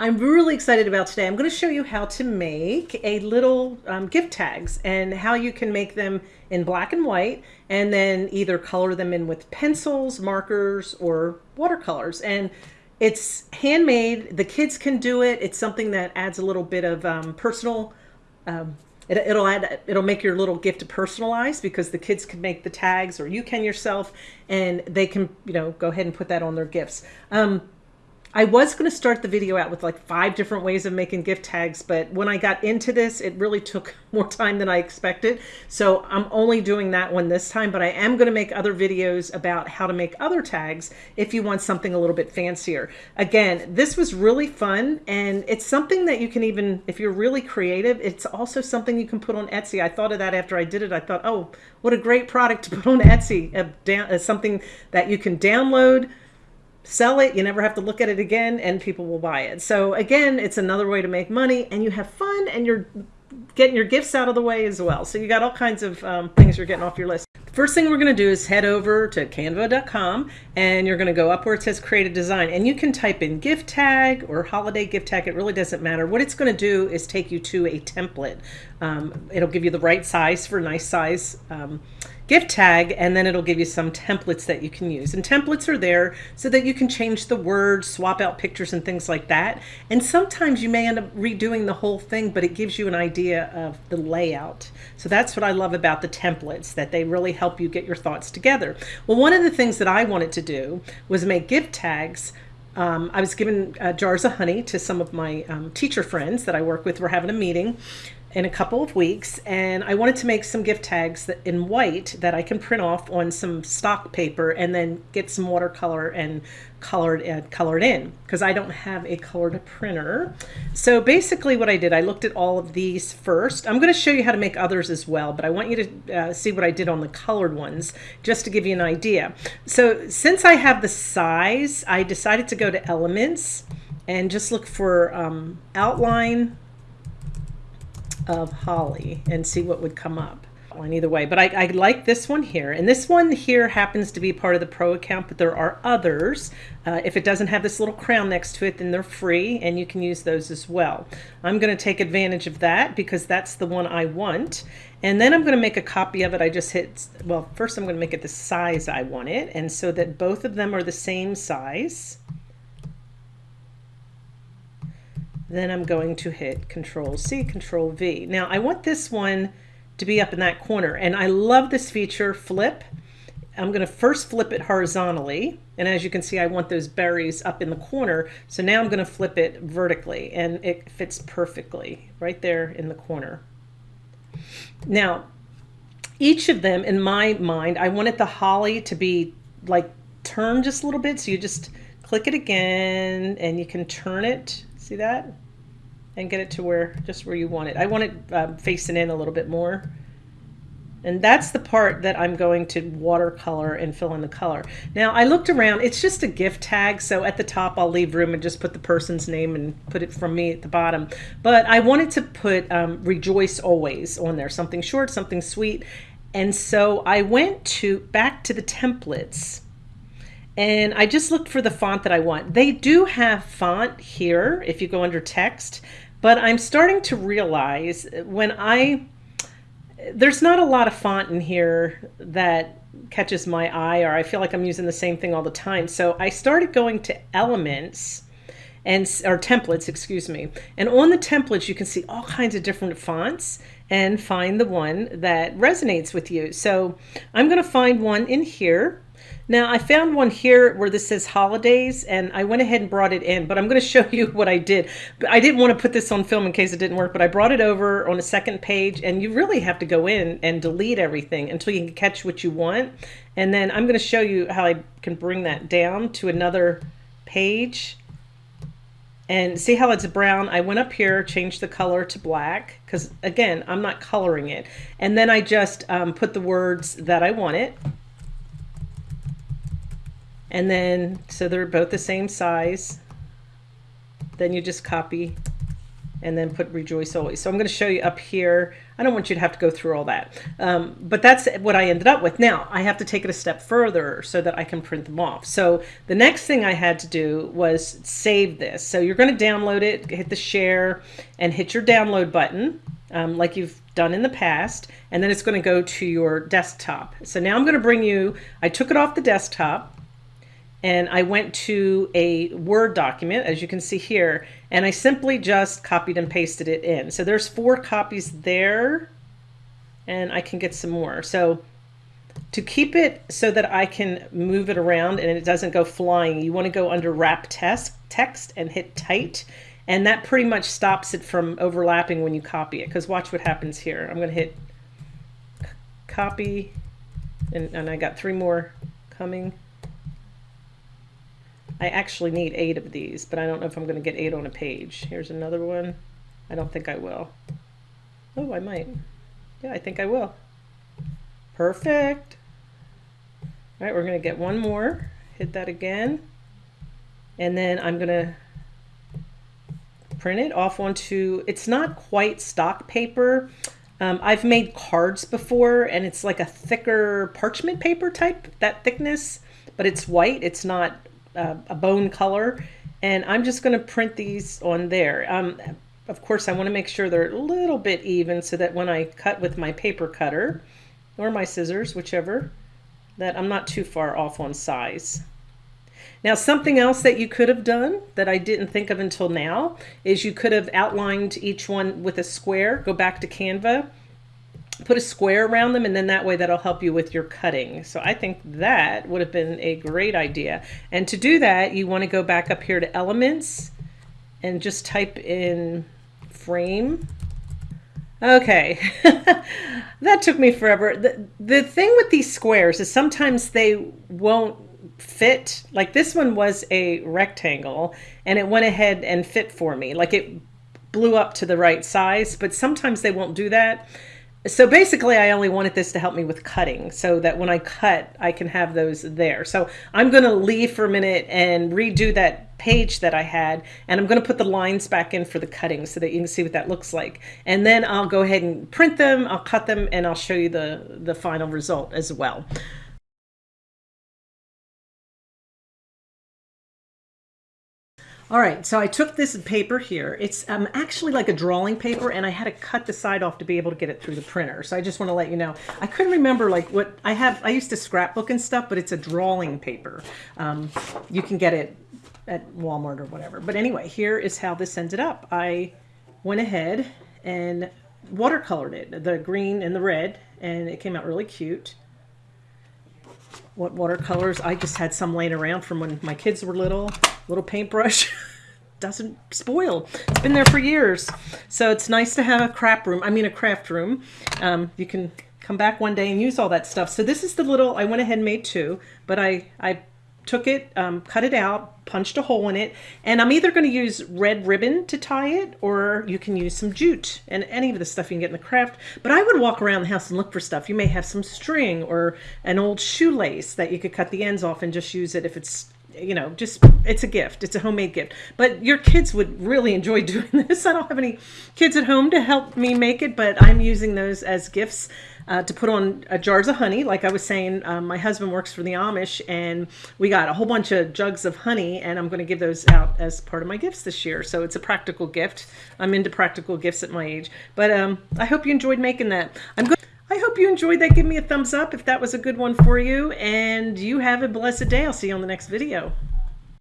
I'm really excited about today. I'm going to show you how to make a little um, gift tags and how you can make them in black and white and then either color them in with pencils, markers, or watercolors. And it's handmade. The kids can do it. It's something that adds a little bit of um, personal um, it, will add it'll make your little gift personalized because the kids can make the tags or you can yourself and they can you know go ahead and put that on their gifts um, I was going to start the video out with like five different ways of making gift tags, but when I got into this, it really took more time than I expected. So I'm only doing that one this time, but I am going to make other videos about how to make other tags if you want something a little bit fancier. Again, this was really fun and it's something that you can even, if you're really creative, it's also something you can put on Etsy. I thought of that after I did it. I thought, oh, what a great product to put on Etsy, uh, a, uh, something that you can download, sell it you never have to look at it again and people will buy it so again it's another way to make money and you have fun and you're getting your gifts out of the way as well so you got all kinds of um, things you're getting off your list First thing we're going to do is head over to canva.com and you're going to go up where it says create a design and you can type in gift tag or holiday gift tag. It really doesn't matter. What it's going to do is take you to a template. Um, it'll give you the right size for nice size um, gift tag and then it'll give you some templates that you can use. And templates are there so that you can change the words swap out pictures and things like that. And sometimes you may end up redoing the whole thing but it gives you an idea of the layout. So that's what I love about the templates that they really help you get your thoughts together. Well one of the things that I wanted to do was make gift tags. Um, I was given uh, jars of honey to some of my um, teacher friends that I work with. We're having a meeting in a couple of weeks and I wanted to make some gift tags that, in white that I can print off on some stock paper and then get some watercolor and colored and uh, colored in because I don't have a colored printer. So basically what I did, I looked at all of these first. I'm going to show you how to make others as well, but I want you to uh, see what I did on the colored ones just to give you an idea. So since I have the size, I decided to go to elements and just look for um, outline of holly and see what would come up on either way. But I, I, like this one here. And this one here happens to be part of the pro account, but there are others. Uh, if it doesn't have this little crown next to it, then they're free and you can use those as well. I'm going to take advantage of that because that's the one I want. And then I'm going to make a copy of it. I just hit, well, first I'm going to make it the size I want it. And so that both of them are the same size. Then I'm going to hit Control C, Control V. Now I want this one to be up in that corner and I love this feature, flip. I'm going to first flip it horizontally and as you can see I want those berries up in the corner so now I'm going to flip it vertically and it fits perfectly right there in the corner. Now each of them in my mind I wanted the holly to be like turned just a little bit so you just click it again and you can turn it See that? And get it to where, just where you want it. I want it um, facing in a little bit more. And that's the part that I'm going to watercolor and fill in the color. Now I looked around, it's just a gift tag. So at the top, I'll leave room and just put the person's name and put it from me at the bottom. But I wanted to put um, rejoice always on there, something short, something sweet. And so I went to back to the templates and I just looked for the font that I want. They do have font here if you go under text, but I'm starting to realize uh, when I, there's not a lot of font in here that catches my eye or I feel like I'm using the same thing all the time. So I started going to elements and or templates, excuse me. And on the templates, you can see all kinds of different fonts and find the one that resonates with you. So I'm going to find one in here now I found one here where this says holidays and I went ahead and brought it in, but I'm going to show you what I did. I didn't want to put this on film in case it didn't work, but I brought it over on a second page and you really have to go in and delete everything until you can catch what you want. And then I'm going to show you how I can bring that down to another page and see how it's brown. I went up here, changed the color to black because again, I'm not coloring it. And then I just um, put the words that I wanted and then so they're both the same size then you just copy and then put rejoice always. So I'm going to show you up here. I don't want you to have to go through all that. Um, but that's what I ended up with. Now I have to take it a step further so that I can print them off. So the next thing I had to do was save this. So you're going to download it, hit the share and hit your download button um, like you've done in the past. And then it's going to go to your desktop. So now I'm going to bring you, I took it off the desktop and I went to a Word document, as you can see here, and I simply just copied and pasted it in. So there's four copies there, and I can get some more. So to keep it so that I can move it around and it doesn't go flying, you want to go under Wrap Text, text and hit Tight, and that pretty much stops it from overlapping when you copy it, because watch what happens here. I'm going to hit Copy, and, and I got three more coming. I actually need eight of these, but I don't know if I'm going to get eight on a page. Here's another one. I don't think I will. Oh, I might. Yeah, I think I will. Perfect. All right, we're going to get one more. Hit that again. And then I'm going to print it off onto, it's not quite stock paper. Um, I've made cards before and it's like a thicker parchment paper type, that thickness, but it's white. It's not uh, a bone color. And I'm just going to print these on there. Um, of course, I want to make sure they're a little bit even so that when I cut with my paper cutter or my scissors, whichever, that I'm not too far off on size. Now, something else that you could have done that I didn't think of until now is you could have outlined each one with a square. Go back to Canva put a square around them and then that way that'll help you with your cutting. So I think that would have been a great idea. And to do that, you want to go back up here to elements and just type in frame. Okay, that took me forever. The, the thing with these squares is sometimes they won't fit. Like this one was a rectangle and it went ahead and fit for me. Like it blew up to the right size, but sometimes they won't do that so basically I only wanted this to help me with cutting so that when I cut, I can have those there. So I'm going to leave for a minute and redo that page that I had, and I'm going to put the lines back in for the cutting so that you can see what that looks like. And then I'll go ahead and print them, I'll cut them, and I'll show you the, the final result as well. All right, so I took this paper here. It's um, actually like a drawing paper, and I had to cut the side off to be able to get it through the printer. So I just want to let you know. I couldn't remember like what I have. I used to scrapbook and stuff, but it's a drawing paper. Um, you can get it at Walmart or whatever. But anyway, here is how this ended up. I went ahead and watercolored it, the green and the red, and it came out really cute what watercolors. I just had some laying around from when my kids were little. Little paintbrush. Doesn't spoil. It's been there for years. So it's nice to have a crap room. I mean a craft room. Um, you can come back one day and use all that stuff. So this is the little, I went ahead and made two, but I, I took it, um, cut it out, punched a hole in it, and I'm either going to use red ribbon to tie it, or you can use some jute and any of the stuff you can get in the craft. But I would walk around the house and look for stuff. You may have some string or an old shoelace that you could cut the ends off and just use it if it's you know, just it's a gift. It's a homemade gift. But your kids would really enjoy doing this. I don't have any kids at home to help me make it, but I'm using those as gifts uh, to put on uh, jars of honey. Like I was saying, um, my husband works for the Amish, and we got a whole bunch of jugs of honey, and I'm going to give those out as part of my gifts this year. So it's a practical gift. I'm into practical gifts at my age. But um, I hope you enjoyed making that. I'm good. I hope you enjoyed that. Give me a thumbs up if that was a good one for you. And you have a blessed day. I'll see you on the next video.